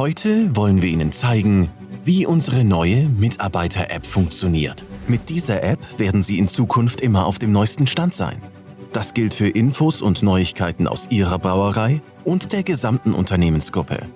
Heute wollen wir Ihnen zeigen, wie unsere neue Mitarbeiter-App funktioniert. Mit dieser App werden Sie in Zukunft immer auf dem neuesten Stand sein. Das gilt für Infos und Neuigkeiten aus Ihrer Brauerei und der gesamten Unternehmensgruppe.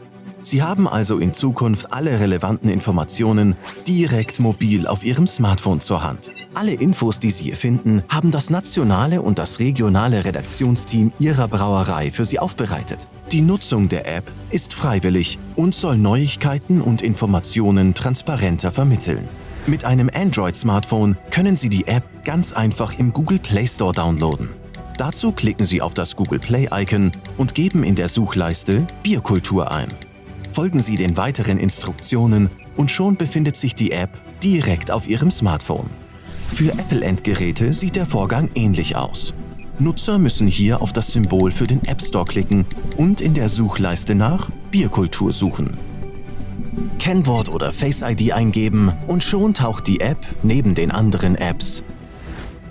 Sie haben also in Zukunft alle relevanten Informationen direkt mobil auf Ihrem Smartphone zur Hand. Alle Infos, die Sie hier finden, haben das nationale und das regionale Redaktionsteam Ihrer Brauerei für Sie aufbereitet. Die Nutzung der App ist freiwillig und soll Neuigkeiten und Informationen transparenter vermitteln. Mit einem Android-Smartphone können Sie die App ganz einfach im Google Play Store downloaden. Dazu klicken Sie auf das Google Play-Icon und geben in der Suchleiste Bierkultur ein. Folgen Sie den weiteren Instruktionen und schon befindet sich die App direkt auf Ihrem Smartphone. Für Apple-Endgeräte sieht der Vorgang ähnlich aus. Nutzer müssen hier auf das Symbol für den App Store klicken und in der Suchleiste nach Bierkultur suchen. Kennwort oder Face ID eingeben und schon taucht die App neben den anderen Apps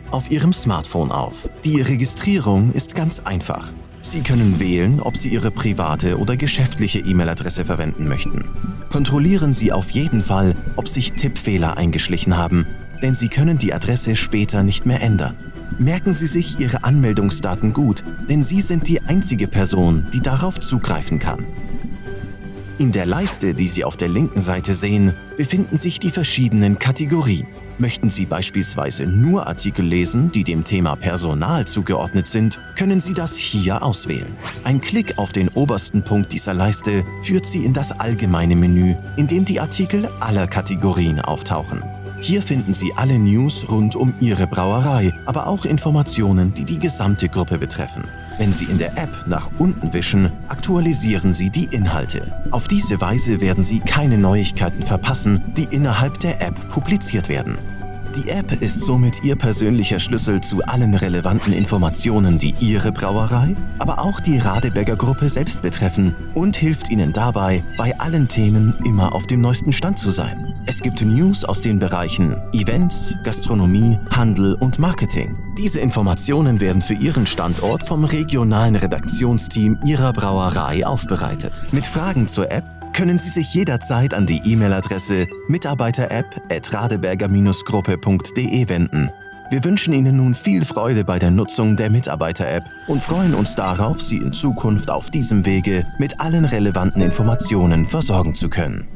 auf Ihrem Smartphone auf. Die Registrierung ist ganz einfach. Sie können wählen, ob Sie Ihre private oder geschäftliche E-Mail-Adresse verwenden möchten. Kontrollieren Sie auf jeden Fall, ob sich Tippfehler eingeschlichen haben, denn Sie können die Adresse später nicht mehr ändern. Merken Sie sich Ihre Anmeldungsdaten gut, denn Sie sind die einzige Person, die darauf zugreifen kann. In der Leiste, die Sie auf der linken Seite sehen, befinden sich die verschiedenen Kategorien. Möchten Sie beispielsweise nur Artikel lesen, die dem Thema Personal zugeordnet sind, können Sie das hier auswählen. Ein Klick auf den obersten Punkt dieser Leiste führt Sie in das allgemeine Menü, in dem die Artikel aller Kategorien auftauchen. Hier finden Sie alle News rund um Ihre Brauerei, aber auch Informationen, die die gesamte Gruppe betreffen. Wenn Sie in der App nach unten wischen, aktualisieren Sie die Inhalte. Auf diese Weise werden Sie keine Neuigkeiten verpassen, die innerhalb der App publiziert werden. Die App ist somit Ihr persönlicher Schlüssel zu allen relevanten Informationen, die Ihre Brauerei, aber auch die Radeberger Gruppe selbst betreffen und hilft Ihnen dabei, bei allen Themen immer auf dem neuesten Stand zu sein. Es gibt News aus den Bereichen Events, Gastronomie, Handel und Marketing. Diese Informationen werden für Ihren Standort vom regionalen Redaktionsteam Ihrer Brauerei aufbereitet. Mit Fragen zur App können Sie sich jederzeit an die E-Mail-Adresse mitarbeiter-app.radeberger-gruppe.de wenden. Wir wünschen Ihnen nun viel Freude bei der Nutzung der Mitarbeiter-App und freuen uns darauf, Sie in Zukunft auf diesem Wege mit allen relevanten Informationen versorgen zu können.